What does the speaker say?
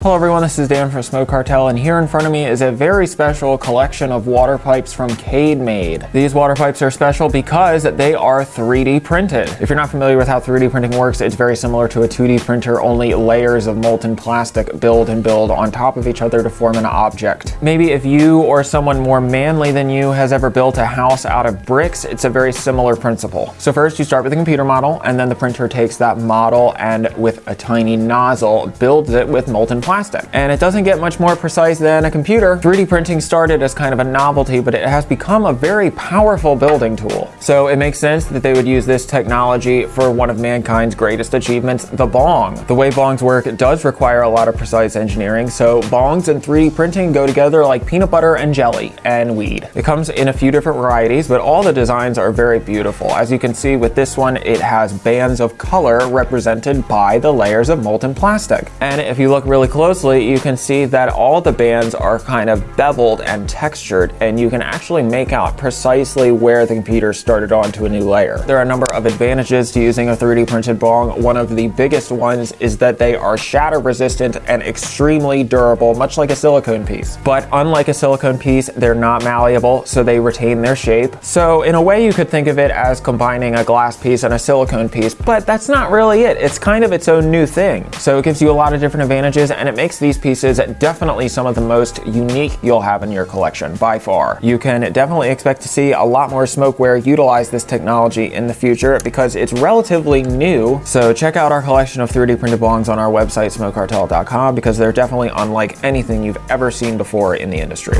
Hello everyone, this is Dan from Smoke Cartel and here in front of me is a very special collection of water pipes from Cade Made. These water pipes are special because they are 3D printed. If you're not familiar with how 3D printing works, it's very similar to a 2D printer, only layers of molten plastic build and build on top of each other to form an object. Maybe if you or someone more manly than you has ever built a house out of bricks, it's a very similar principle. So first you start with a computer model and then the printer takes that model and with a tiny nozzle builds it with molten. And it doesn't get much more precise than a computer. 3D printing started as kind of a novelty, but it has become a very powerful building tool. So it makes sense that they would use this technology for one of mankind's greatest achievements, the bong. The way bongs work does require a lot of precise engineering, so bongs and 3D printing go together like peanut butter and jelly and weed. It comes in a few different varieties, but all the designs are very beautiful. As you can see with this one, it has bands of color represented by the layers of molten plastic. And if you look really closely, you can see that all the bands are kind of beveled and textured, and you can actually make out precisely where the computer started onto a new layer. There are a number of advantages to using a 3D printed bong. One of the biggest ones is that they are shatter resistant and extremely durable, much like a silicone piece. But unlike a silicone piece, they're not malleable, so they retain their shape. So in a way, you could think of it as combining a glass piece and a silicone piece, but that's not really it. It's kind of its own new thing. So it gives you a lot of different advantages, and it makes these pieces definitely some of the most unique you'll have in your collection by far. You can definitely expect to see a lot more smokeware utilize this technology in the future because it's relatively new. So check out our collection of 3D printed bongs on our website smokecartel.com because they're definitely unlike anything you've ever seen before in the industry.